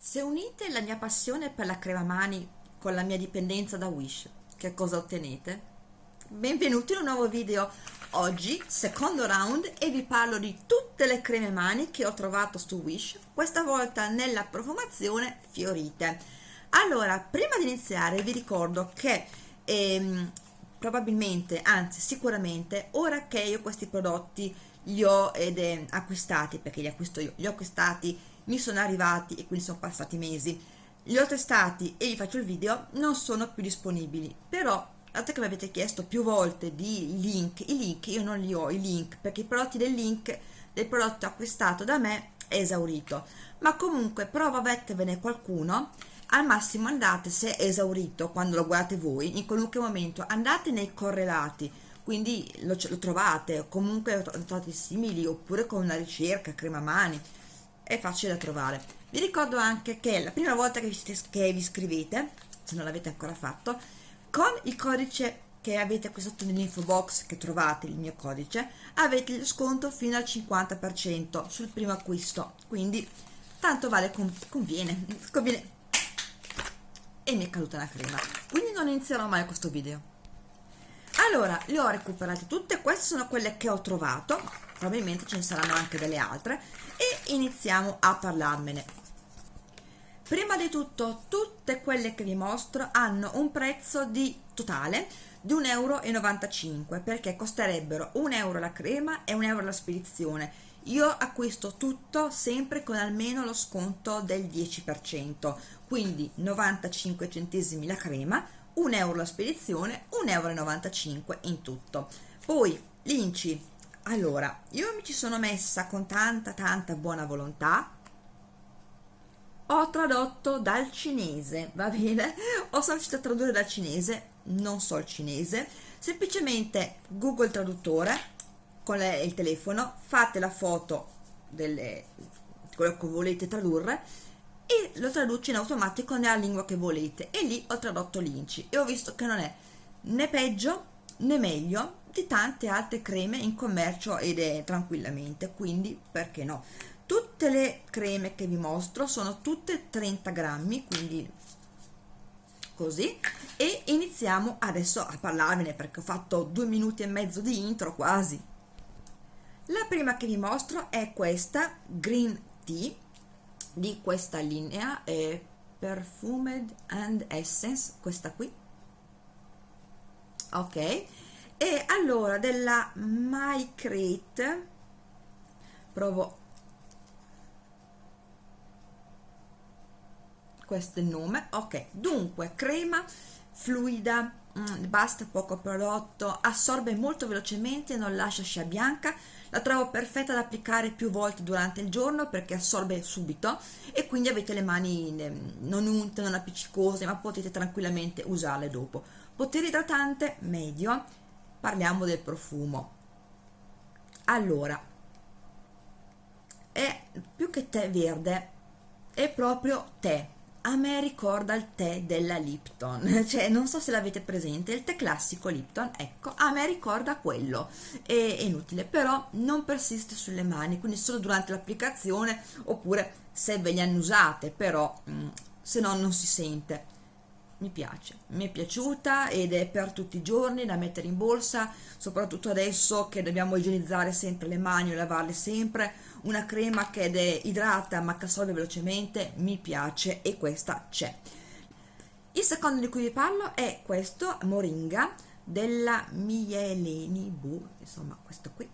Se unite la mia passione per la crema mani con la mia dipendenza da Wish, che cosa ottenete? Benvenuti in un nuovo video. Oggi, secondo round, e vi parlo di tutte le creme mani che ho trovato su Wish, questa volta nella profumazione Fiorite. Allora, prima di iniziare vi ricordo che ehm, probabilmente, anzi sicuramente, ora che io questi prodotti li ho ed, eh, acquistati, perché li acquisto io, li ho acquistati mi sono arrivati e quindi sono passati mesi. Li ho testati e vi faccio il video non sono più disponibili. Però dato che mi avete chiesto più volte di link i link io non li ho i link perché i prodotti del link del prodotto acquistato da me è esaurito. Ma comunque prova a mettervene qualcuno al massimo andate se è esaurito quando lo guardate voi in qualunque momento andate nei correlati. Quindi lo, lo trovate comunque trovate simili oppure con una ricerca crema mani è facile da trovare. Vi ricordo anche che la prima volta che vi, che vi iscrivete se non l'avete ancora fatto con il codice che avete qui sotto nell'info box che trovate il mio codice avete il sconto fino al 50% sul primo acquisto. Quindi tanto vale conviene conviene. E mi è caduta una crema. Quindi non inizierò mai questo video. Allora le ho recuperate tutte. Queste sono quelle che ho trovato. Probabilmente ce ne saranno anche delle altre iniziamo a parlarmene. Prima di tutto tutte quelle che vi mostro hanno un prezzo di totale di 1,95 euro perché costerebbero 1 euro la crema e 1 euro la spedizione. Io acquisto tutto sempre con almeno lo sconto del 10% quindi 95 centesimi la crema 1 euro la spedizione 1,95 euro in tutto. Poi l'inci allora io mi ci sono messa con tanta tanta buona volontà. Ho tradotto dal cinese va bene? Ho riuscito a tradurre dal cinese non so il cinese. Semplicemente google traduttore con le, il telefono fate la foto delle quello che volete tradurre e lo traduce in automatico nella lingua che volete. E lì ho tradotto l'inci e ho visto che non è né peggio né meglio di tante altre creme in commercio ed è tranquillamente quindi perché no? Tutte le creme che vi mostro sono tutte 30 grammi quindi così. E iniziamo adesso a parlarvene perché ho fatto due minuti e mezzo di intro quasi. La prima che vi mostro è questa green tea di questa linea è perfumed and essence questa qui. Ok e allora della My Crate provo. Questo è il nome. Ok dunque crema fluida mm, basta poco prodotto assorbe molto velocemente non lascia scia bianca. La trovo perfetta da applicare più volte durante il giorno perché assorbe subito. E quindi avete le mani non unte, non appiccicose ma potete tranquillamente usarle dopo. Potere idratante medio parliamo del profumo. Allora è più che tè verde è proprio tè. A me ricorda il tè della Lipton, cioè non so se l'avete presente, il tè classico Lipton, ecco, a me ricorda quello, è, è inutile, però non persiste sulle mani, quindi solo durante l'applicazione oppure se ve le hanno usate, però mh, mm, se no non si sente mi piace, mi è piaciuta ed è per tutti i giorni da mettere in borsa, soprattutto adesso che dobbiamo igienizzare sempre le mani e lavarle sempre, una crema che è idrata ma che assorbe velocemente, mi piace e questa c'è. Il secondo di cui vi parlo è questo, Moringa, della Mieleni Bu, insomma questo qui.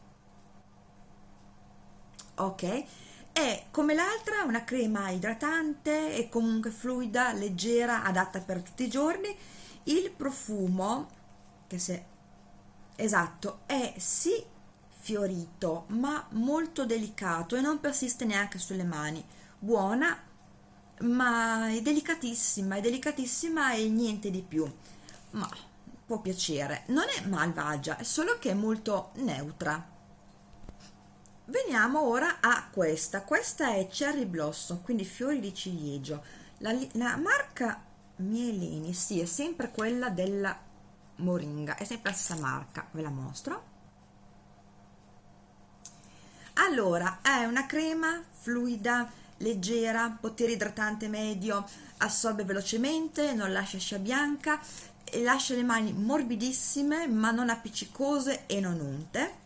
Ok, è come l'altra una crema idratante e comunque fluida, leggera, adatta per tutti i giorni. Il profumo, che se esatto, è sì fiorito ma molto delicato e non persiste neanche sulle mani. Buona, ma è delicatissima, è delicatissima e niente di più. Ma può piacere. Non è malvagia, è solo che è molto neutra veniamo ora a questa. Questa è cherry blossom quindi fiori di ciliegio. La, la marca mielini sì è sempre quella della moringa è sempre la stessa marca ve la mostro. Allora è una crema fluida leggera, potere idratante medio, assorbe velocemente, non lascia scia bianca lascia le mani morbidissime ma non appiccicose e non unte.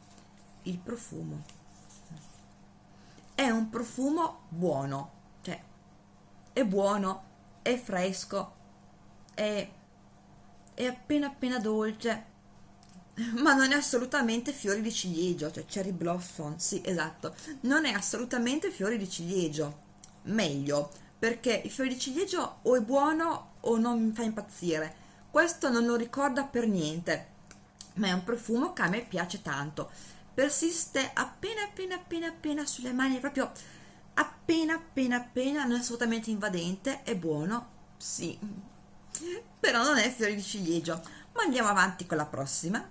Il profumo è un profumo buono, cioè è buono, è fresco, è, è appena appena dolce, ma non è assolutamente fiori di ciliegio, cioè cherry blossom, sì esatto, non è assolutamente fiori di ciliegio, meglio, perché il fiore di ciliegio o è buono o non mi fa impazzire, questo non lo ricorda per niente, ma è un profumo che a me piace tanto, persiste appena appena appena appena sulle mani, proprio appena appena appena, non è assolutamente invadente, è buono, sì, però non è fiore di ciliegio, ma andiamo avanti con la prossima.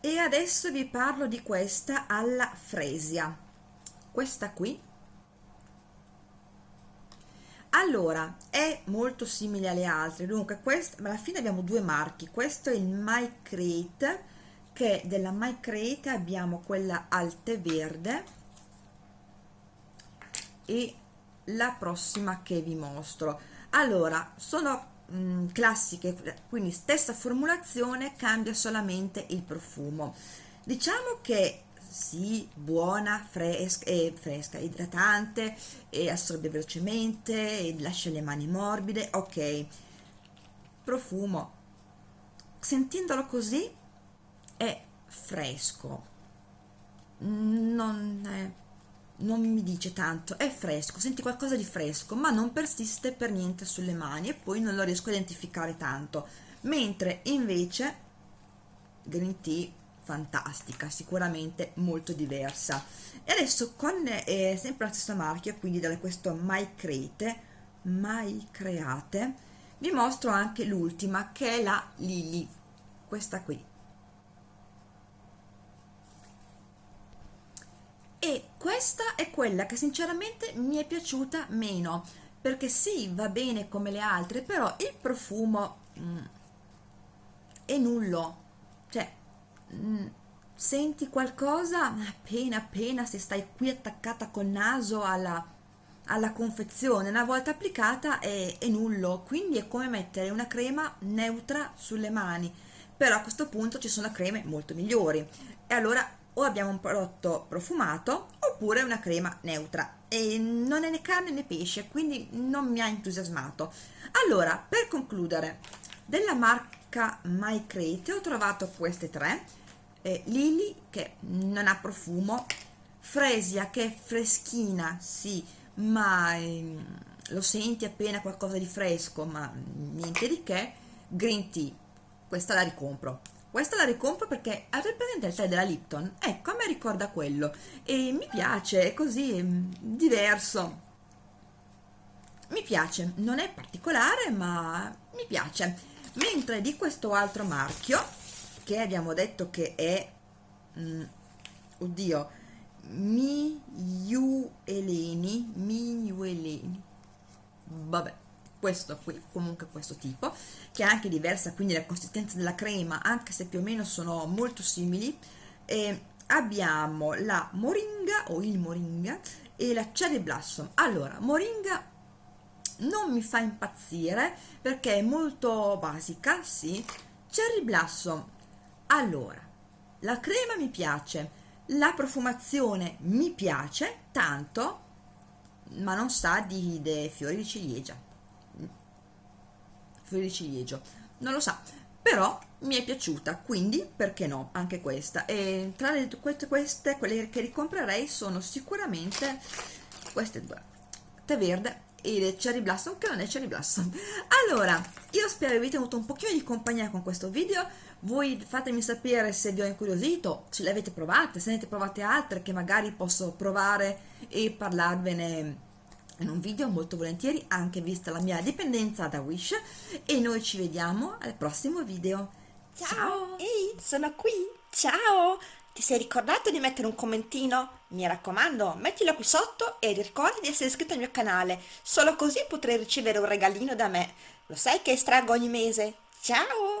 E adesso vi parlo di questa alla fresia. Questa qui. Allora è molto simile alle altre. Dunque questa alla fine abbiamo due marchi. Questo è il My Crate che della My Crate abbiamo quella al tè verde e la prossima che vi mostro allora sono mh, mm, classiche, quindi stessa formulazione, cambia solamente il profumo. Diciamo che sì, buona, fresca, eh, fresca idratante, e assorbe velocemente, e lascia le mani morbide, ok. Profumo, sentendolo così, è fresco, non è non mi dice tanto, è fresco, senti qualcosa di fresco, ma non persiste per niente sulle mani e poi non lo riesco a identificare tanto. Mentre invece Green Tea fantastica, sicuramente molto diversa. E adesso con eh, sempre la stessa marchia, quindi da questo Mai Crete, Mai Create, vi mostro anche l'ultima che è la Lily, questa qui e questa è quella che sinceramente mi è piaciuta meno perché sì va bene come le altre però il profumo mm, è nullo. Cioè mm, senti qualcosa appena appena se stai qui attaccata col naso alla, alla confezione una volta applicata è, è nullo. Quindi è come mettere una crema neutra sulle mani. Però a questo punto ci sono creme molto migliori. E allora o abbiamo un prodotto profumato oppure una crema neutra. E non è né carne né pesce quindi non mi ha entusiasmato. Allora per concludere della marca My Crate ho trovato queste tre. Eh, Lily che non ha profumo. Fresia che è freschina sì ma eh, lo senti appena qualcosa di fresco ma niente di che. Green Tea questa la ricompro questa la ricompro perché avete presente il tè della Lipton? Ecco, a me ricorda quello e mi piace, è così mm, diverso. Mi piace, non è particolare ma mi piace. Mentre di questo altro marchio, che abbiamo detto che è, mm, oddio, Miueleni, Miueleni, vabbè, questo qui, comunque questo tipo, che è anche diversa quindi la consistenza della crema, anche se più o meno sono molto simili. E abbiamo la moringa o il moringa e la cherry blossom. Allora, moringa non mi fa impazzire perché è molto basica, sì. Cherry blossom. Allora, la crema mi piace, la profumazione mi piace tanto, ma non sa di, di fiori di ciliegia fiori di ciliegio non lo sa però mi è piaciuta quindi perché no anche questa. E tra le, queste, quelle che ricomprerei sono sicuramente queste due tè verde e cherry blossom che non è cherry blossom. Allora io spero vi tenuto un pochino di compagnia con questo video. Voi fatemi sapere se vi ho incuriosito se le avete provate se ne avete provate altre che magari posso provare e parlarvene in un video molto volentieri anche vista la mia dipendenza da Wish e noi ci vediamo al prossimo video ciao, ciao. ehi sono qui ciao ti sei ricordato di mettere un commentino? Mi raccomando, mettilo qui sotto e ricorda di essere iscritto al mio canale, solo così potrai ricevere un regalino da me. Lo sai che estraggo ogni mese? Ciao!